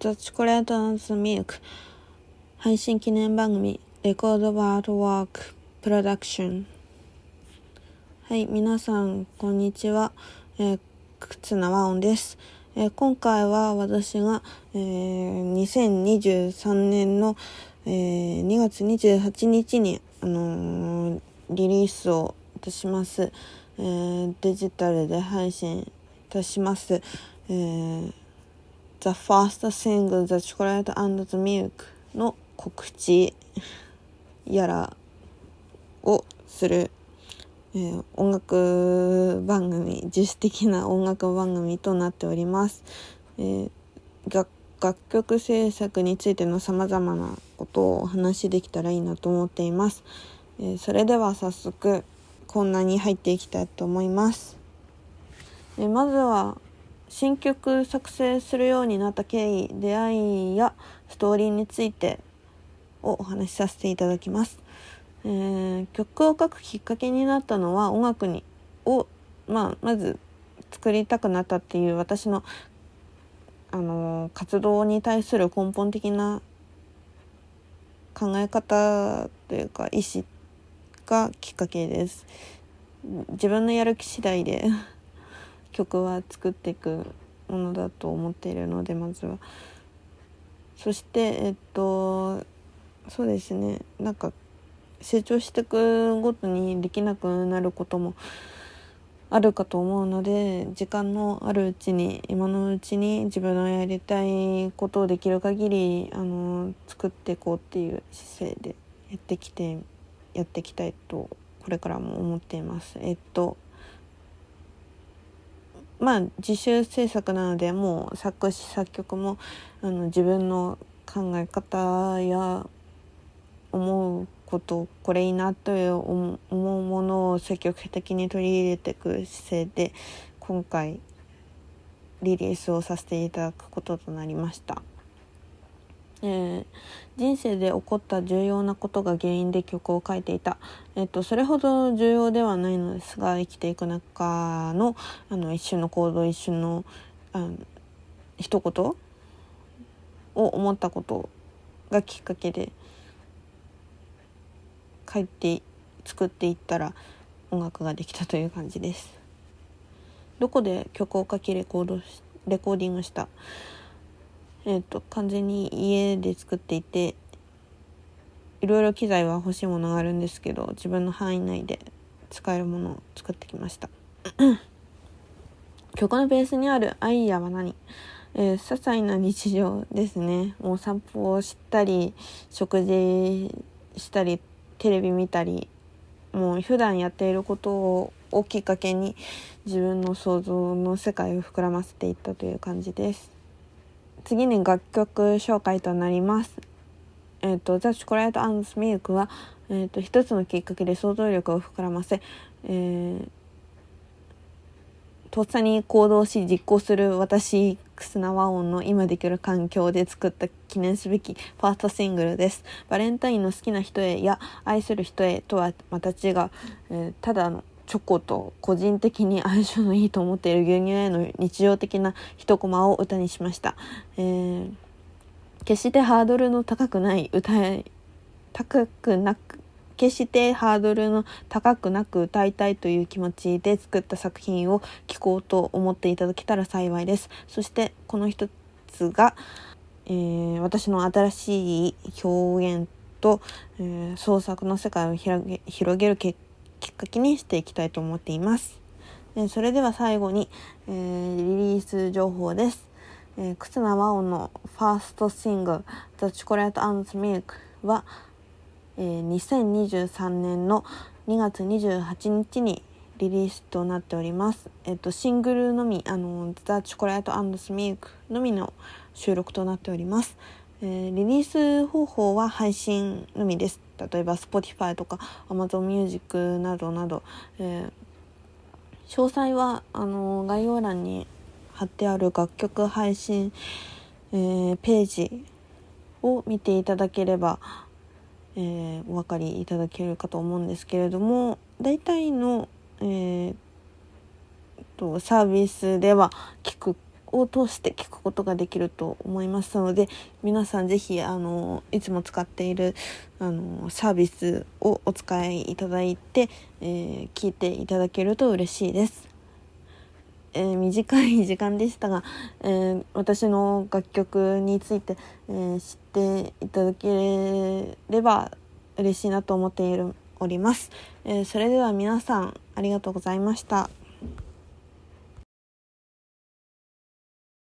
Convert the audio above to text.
ザ・チョコレート・ザ・ミルク。配信記念番組レコード・ワールド・ワーク・プロダクション。はい皆さんこんにちは、えー、忽那和音です、えー、今回は私が、えー、2023年の、えー、2月28日に、あのー、リリースをいたします、えー、デジタルで配信いたします、えー The First Single The Chocolate and the Milk の告知やらをする、えー、音楽番組自主的な音楽番組となっております、えー、楽曲制作についてのさまざまなことをお話しできたらいいなと思っています、えー、それでは早速こんなに入っていきたいと思います、えまずは新曲作成するようになった経緯出会いやストーリーについてをお話しさせていただきます、えー、曲を書くきっかけになったのは音楽にを、まあ、まず作りたくなったっていう私の、あのー、活動に対する根本的な考え方というか意思がきっかけです。自分のやる気次第で。曲は作っていくものだと思っているのでまずは。そしてえっとそうですねなんか成長していくごとにできなくなることもあるかと思うので時間のあるうちに今のうちに自分のやりたいことをできる限りあの作っていこうっていう姿勢でやってきてやっていきたいとこれからも思っています。えっとまあ自主制作なのでもう作詞作曲もあの自分の考え方や思うことこれいいなという思うものを積極的に取り入れていく姿勢で今回リリースをさせていただくこととなりました。えー、人生で起こった重要なことが原因で曲を書いていた、えっと、それほど重要ではないのですが生きていく中のあの一瞬の行動一瞬のあの一言を思ったことがきっかけで書いて作っていったら音楽ができたという感じです。どこで曲を書きレコードレコーディングした？えっ、ー、と完全に家で作っていていろいろ機材は欲しいものがあるんですけど自分の範囲内で使えるものを作ってきました。曲のベースにあるアイデアは何？えー、些細な日常ですね。もう散歩をしたり食事したりテレビ見たりもう普段やっていることをきっかけに自分の想像の世界を膨らませていったという感じです。次に楽曲紹介となります。えっ、ー、と、ザ・チョコレート・アンド・ミルクは、えっ、ー、と、一つのきっかけで想像力を膨らませ、えー、とっさに行動し実行する私、クスナワオンの今できる環境で作った記念すべきファーストシングルです。バレンタインの好きな人へや愛する人へとはまた違う、えー、ただのチョコと個人的に相性のいいと思っている牛乳への日常的な一コマを歌にしました。えー、決してハードルの高くない歌い高くなく決してハードルの高くなく歌いたいという気持ちで作った作品を聴こうと思っていただけたら幸いです。そしてこの一つが、えー、私の新しい表現と、えー、創作の世界を広げ広げる結きっかけにしていきたいと思っています。えそれでは最後に、えー、リリース情報です。えー、忽那和音のファーストシングル「The Chocolate and Milk は」えー、2023年の2月28日にリリースとなっております。えっ、ーと、シングルのみ、あの、The Chocolate and Milk のみの収録となっております。えー、リリース方法は配信のみです。例えば Spotify とか Amazon Music などなど、えー、詳細はあの概要欄に貼ってある楽曲配信、えー、ページを見ていただければ、えー、お分かりいただけるかと思うんですけれども大体の、えー、とサービスでは聞くを通して聞くことができると思いますので皆さん是非あのいつも使っているあのサービスをお使いいただいて、えー、聞いていただけると嬉しいです。えー、短い時間でしたが、えー、私の楽曲について、えー、知っていただければ嬉しいなと思っているおります、えそれでは皆さんありがとうございました。